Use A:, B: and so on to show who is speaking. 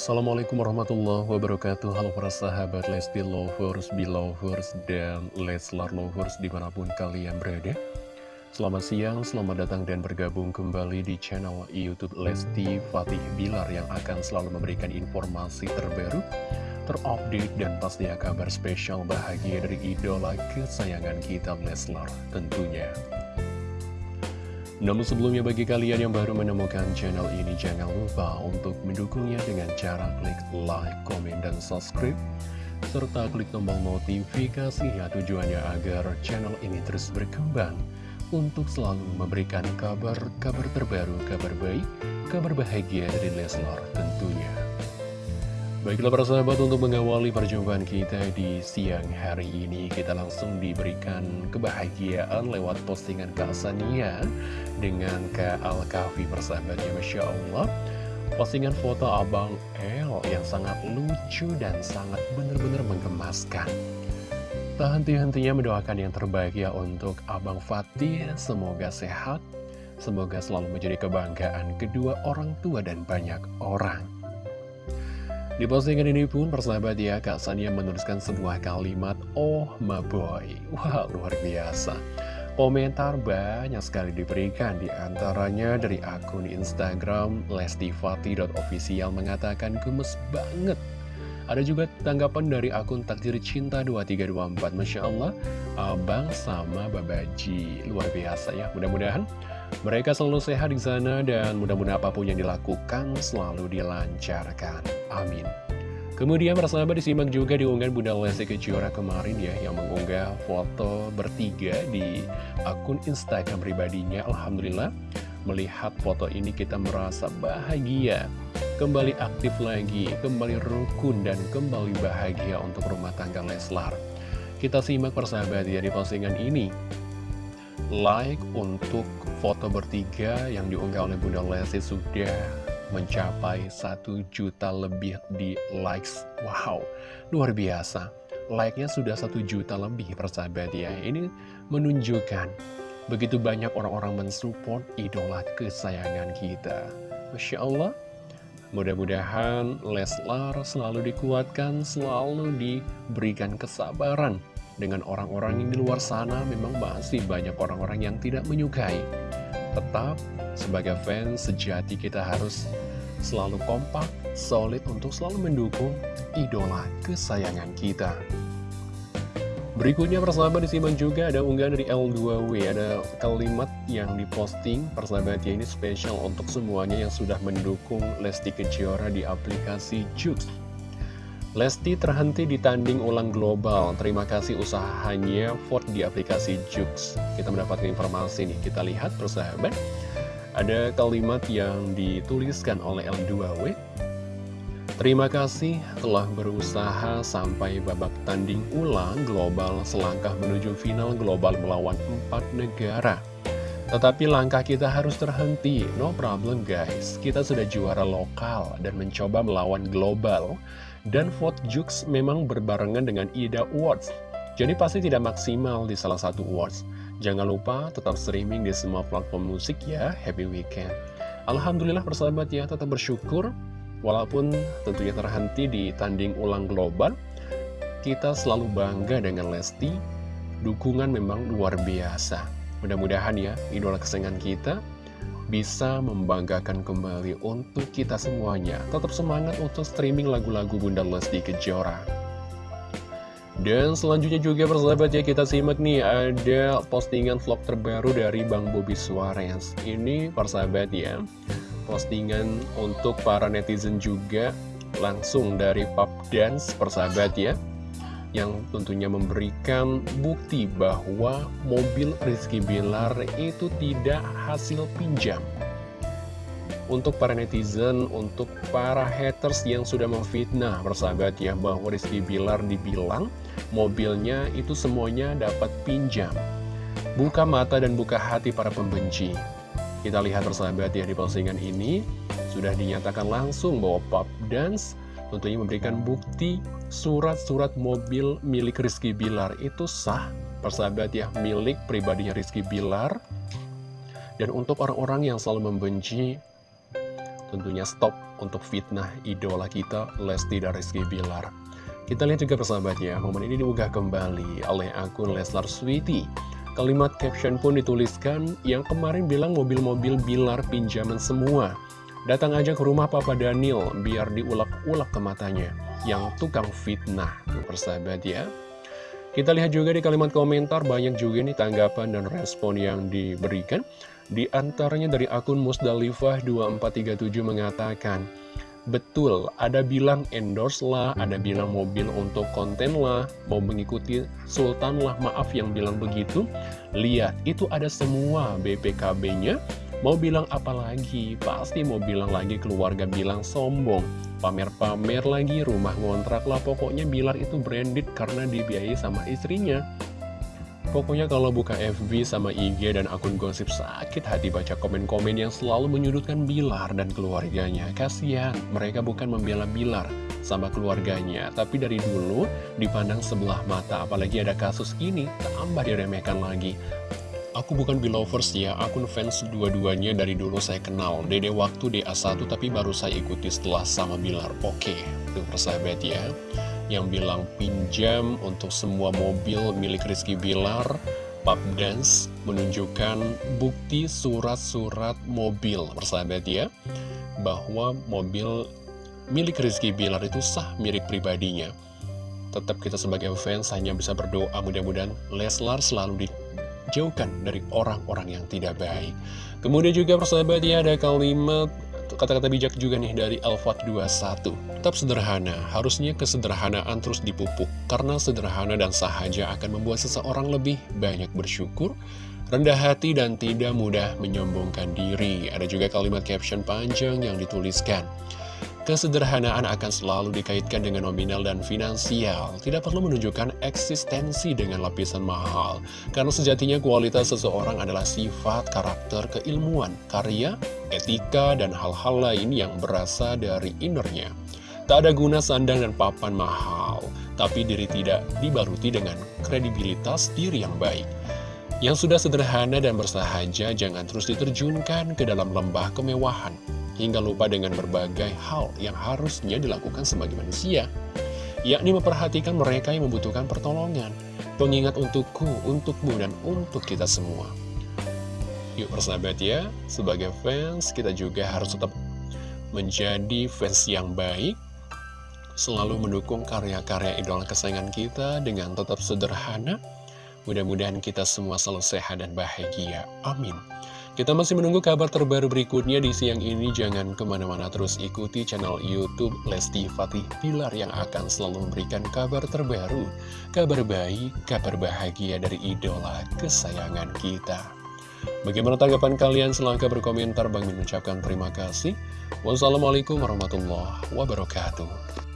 A: Assalamualaikum warahmatullahi wabarakatuh. Halo para sahabat Lesti Lovers, Belovers, dan Leslar Lovers di mana pun kalian berada. Selamat siang, selamat datang dan bergabung kembali di channel Youtube Lesti Fatih Bilar Yang akan selalu memberikan informasi terbaru, terupdate, dan pastinya kabar spesial bahagia dari idola kesayangan kita Leslar tentunya namun sebelumnya bagi kalian yang baru menemukan channel ini jangan lupa untuk mendukungnya dengan cara klik like, komen, dan subscribe serta klik tombol notifikasinya tujuannya agar channel ini terus berkembang untuk selalu memberikan kabar-kabar terbaru, kabar baik, kabar bahagia dari Leslar tentunya. Baiklah para sahabat untuk mengawali perjumpaan kita di siang hari ini Kita langsung diberikan kebahagiaan lewat postingan Kak Sania Dengan Kak Al-Kafi persahabatnya Masya Allah. Postingan foto Abang El yang sangat lucu dan sangat benar-benar menggemaskan. Tak henti-hentinya mendoakan yang terbaik ya untuk Abang Fatih. Semoga sehat Semoga selalu menjadi kebanggaan kedua orang tua dan banyak orang di postingan ini pun persahabat ya Kak Sania menuliskan sebuah kalimat Oh my boy. Wah luar biasa. Komentar banyak sekali diberikan Di antaranya dari akun Instagram lestifati.official mengatakan gemes banget. Ada juga tanggapan dari akun takdir cinta 2324 Masya Allah Abang sama Babaji Luar biasa ya Mudah-mudahan mereka selalu sehat di sana dan mudah-mudahan apa pun yang dilakukan selalu dilancarkan. Amin. Kemudian persahabat disimak juga di unggahan Bunda Lesti Kejora kemarin ya Yang mengunggah foto bertiga di akun Instagram pribadinya Alhamdulillah melihat foto ini kita merasa bahagia Kembali aktif lagi, kembali rukun dan kembali bahagia untuk rumah tangga Leslar Kita simak persahabat ya di postingan ini Like untuk foto bertiga yang diunggah oleh Bunda Lesti sudah mencapai 1 juta lebih di likes. Wow, luar biasa. Like-nya sudah 1 juta lebih persahabat ya. Ini menunjukkan begitu banyak orang-orang mensupport idola kesayangan kita. Masya Allah. Mudah-mudahan Leslar selalu dikuatkan, selalu diberikan kesabaran dengan orang-orang yang di luar sana memang masih banyak orang-orang yang tidak menyukai. Tetap sebagai fans sejati kita harus selalu kompak, solid untuk selalu mendukung idola kesayangan kita. Berikutnya persahabat disimak juga ada unggahan dari L2W Ada kalimat yang diposting persahabat ya ini spesial untuk semuanya yang sudah mendukung Lesti Kejora di aplikasi Jux Lesti terhenti di tanding ulang global. Terima kasih usahanya vote di aplikasi Jux. Kita mendapatkan informasi nih. Kita lihat persahabat. Ada kalimat yang dituliskan oleh L2W Terima kasih telah berusaha sampai babak tanding ulang global selangkah menuju final global melawan empat negara. Tetapi langkah kita harus terhenti, no problem guys. Kita sudah juara lokal dan mencoba melawan global Dan vote Jux memang berbarengan dengan IDA Awards Jadi pasti tidak maksimal di salah satu awards Jangan lupa tetap streaming di semua platform musik ya, happy weekend. Alhamdulillah persahabat ya, tetap bersyukur, walaupun tentunya terhenti di tanding ulang global, kita selalu bangga dengan Lesti, dukungan memang luar biasa. Mudah-mudahan ya, idola kesenangan kita bisa membanggakan kembali untuk kita semuanya. Tetap semangat untuk streaming lagu-lagu Bunda Lesti Kejora. Dan selanjutnya juga persahabat ya kita simak nih ada postingan vlog terbaru dari Bang Bobby Suarez Ini persahabat ya postingan untuk para netizen juga langsung dari Pop Dance persahabat ya Yang tentunya memberikan bukti bahwa mobil Rizky Bilar itu tidak hasil pinjam untuk para netizen, untuk para haters yang sudah memfitnah persahabat ya bahwa Rizky Bilar dibilang mobilnya itu semuanya dapat pinjam. Buka mata dan buka hati para pembenci. Kita lihat persahabat ya di postingan ini sudah dinyatakan langsung bahwa Pop Dance tentunya memberikan bukti surat-surat mobil milik Rizky Bilar itu sah persahabat ya milik pribadinya Rizky Bilar dan untuk orang-orang yang selalu membenci tentunya stop untuk fitnah idola kita Lesti dan Rizky Bilar. Kita lihat juga persahabatnya, momen ini diunggah kembali oleh akun Leslar Sweety. Kalimat caption pun dituliskan yang kemarin bilang mobil-mobil Bilar pinjaman semua. Datang aja ke rumah Papa Daniel biar diulak-ulak ke matanya. Yang tukang fitnah, tuh persahabat ya. Kita lihat juga di kalimat komentar banyak juga nih tanggapan dan respon yang diberikan. Di antaranya dari akun Musdalifah 2437 mengatakan, Betul, ada bilang endorse lah, ada bilang mobil untuk konten lah, mau mengikuti Sultan lah, maaf yang bilang begitu. Lihat, itu ada semua BPKB-nya. Mau bilang apa lagi? Pasti mau bilang lagi keluarga bilang sombong. Pamer-pamer lagi, rumah ngontrak lah, pokoknya Bilar itu branded karena dibiayai sama istrinya. Pokoknya kalau buka FB sama IG dan akun gosip sakit hati baca komen-komen yang selalu menyudutkan Bilar dan keluarganya. Kasihan, mereka bukan membela Bilar sama keluarganya, tapi dari dulu dipandang sebelah mata, apalagi ada kasus ini, tambah diremehkan lagi. Aku bukan Bilovers ya, akun fans dua-duanya dari dulu saya kenal. Dede waktu DA1 tapi baru saya ikuti setelah sama Bilar. Oke, itu persahabat ya yang bilang pinjam untuk semua mobil milik Rizky Bilar Pub Dance menunjukkan bukti surat-surat mobil persahabat ya bahwa mobil milik Rizky Bilar itu sah milik pribadinya tetap kita sebagai fans hanya bisa berdoa mudah-mudahan Leslar selalu dijauhkan dari orang-orang yang tidak baik. Kemudian juga persahabat ya ada kalimat kata-kata bijak juga nih dari Alfat 21 Tetap sederhana, harusnya kesederhanaan terus dipupuk Karena sederhana dan sahaja akan membuat seseorang lebih banyak bersyukur Rendah hati dan tidak mudah menyombongkan diri. Ada juga kalimat caption panjang yang dituliskan Kesederhanaan akan selalu dikaitkan dengan nominal dan finansial, tidak perlu menunjukkan eksistensi dengan lapisan mahal, karena sejatinya kualitas seseorang adalah sifat, karakter, keilmuan, karya, etika, dan hal-hal lain yang berasal dari innernya. Tak ada guna sandang dan papan mahal, tapi diri tidak dibaruti dengan kredibilitas diri yang baik. Yang sudah sederhana dan bersahaja, jangan terus diterjunkan ke dalam lembah kemewahan hingga lupa dengan berbagai hal yang harusnya dilakukan sebagai manusia, yakni memperhatikan mereka yang membutuhkan pertolongan, pengingat untukku, untukmu, dan untuk kita semua. Yuk persahabat ya, sebagai fans kita juga harus tetap menjadi fans yang baik, selalu mendukung karya-karya idola kesayangan kita dengan tetap sederhana, Mudah-mudahan kita semua selalu sehat dan bahagia. Amin. Kita masih menunggu kabar terbaru berikutnya di siang ini. Jangan ke mana-mana terus ikuti channel Youtube Lesti Fatih Pilar yang akan selalu memberikan kabar terbaru. Kabar baik, kabar bahagia dari idola kesayangan kita. Bagaimana tanggapan kalian? Silahkan berkomentar. Bang mengucapkan terima kasih. Wassalamualaikum warahmatullahi wabarakatuh.